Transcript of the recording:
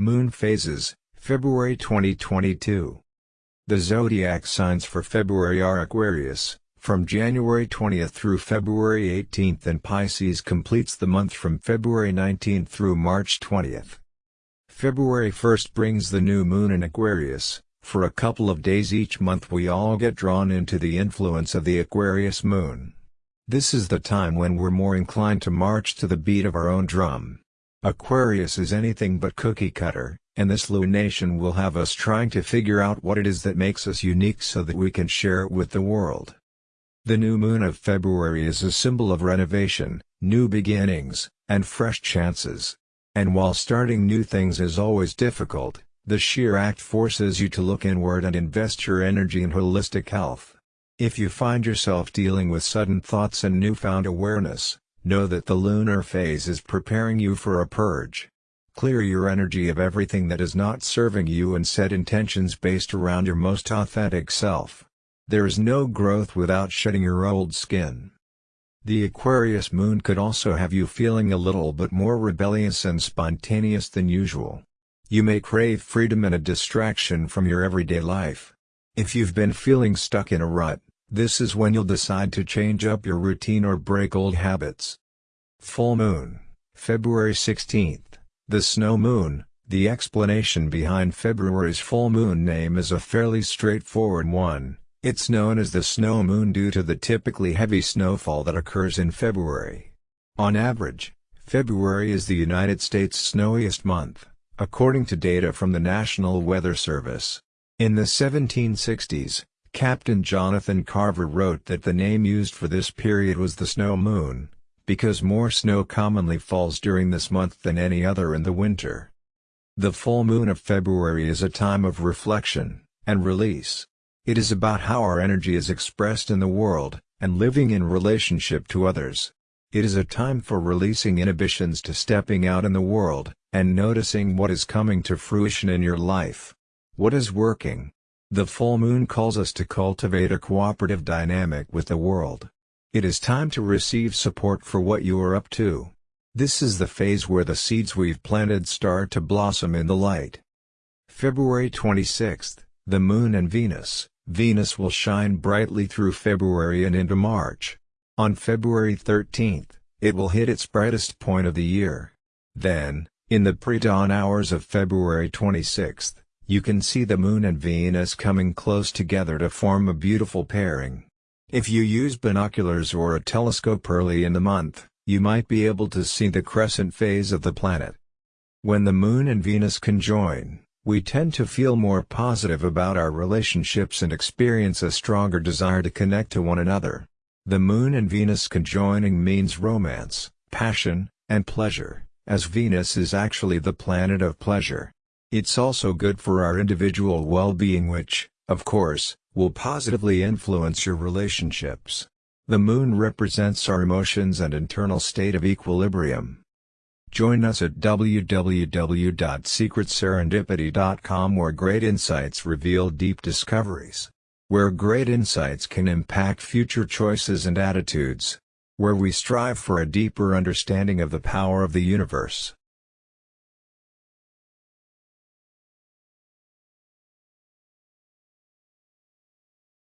Moon Phases, February 2022 The zodiac signs for February are Aquarius, from January 20th through February 18th and Pisces completes the month from February 19th through March 20th. February 1st brings the new moon in Aquarius, for a couple of days each month we all get drawn into the influence of the Aquarius moon. This is the time when we're more inclined to march to the beat of our own drum. Aquarius is anything but cookie cutter, and this lunation will have us trying to figure out what it is that makes us unique so that we can share it with the world. The new moon of February is a symbol of renovation, new beginnings, and fresh chances. And while starting new things is always difficult, the sheer act forces you to look inward and invest your energy in holistic health. If you find yourself dealing with sudden thoughts and newfound awareness, know that the lunar phase is preparing you for a purge. Clear your energy of everything that is not serving you and set intentions based around your most authentic self. There is no growth without shedding your old skin. The Aquarius moon could also have you feeling a little bit more rebellious and spontaneous than usual. You may crave freedom and a distraction from your everyday life. If you've been feeling stuck in a rut, this is when you'll decide to change up your routine or break old habits. Full Moon, February 16th, the Snow Moon, the explanation behind February's full moon name is a fairly straightforward one. It's known as the snow moon due to the typically heavy snowfall that occurs in February. On average, February is the United States' snowiest month, according to data from the National Weather Service. In the 1760s, Captain Jonathan Carver wrote that the name used for this period was the snow moon, because more snow commonly falls during this month than any other in the winter. The full moon of February is a time of reflection and release. It is about how our energy is expressed in the world, and living in relationship to others. It is a time for releasing inhibitions to stepping out in the world, and noticing what is coming to fruition in your life. What is working? The full moon calls us to cultivate a cooperative dynamic with the world. It is time to receive support for what you are up to. This is the phase where the seeds we've planted start to blossom in the light. February 26th, the Moon and Venus Venus will shine brightly through February and into March. On February 13, it will hit its brightest point of the year. Then, in the pre-dawn hours of February 26, you can see the Moon and Venus coming close together to form a beautiful pairing. If you use binoculars or a telescope early in the month, you might be able to see the crescent phase of the planet. When the Moon and Venus conjoin, we tend to feel more positive about our relationships and experience a stronger desire to connect to one another. The Moon and Venus conjoining means romance, passion, and pleasure, as Venus is actually the planet of pleasure. It's also good for our individual well-being which, of course, will positively influence your relationships. The Moon represents our emotions and internal state of equilibrium. Join us at www.secretserendipity.com where great insights reveal deep discoveries. Where great insights can impact future choices and attitudes. Where we strive for a deeper understanding of the power of the universe.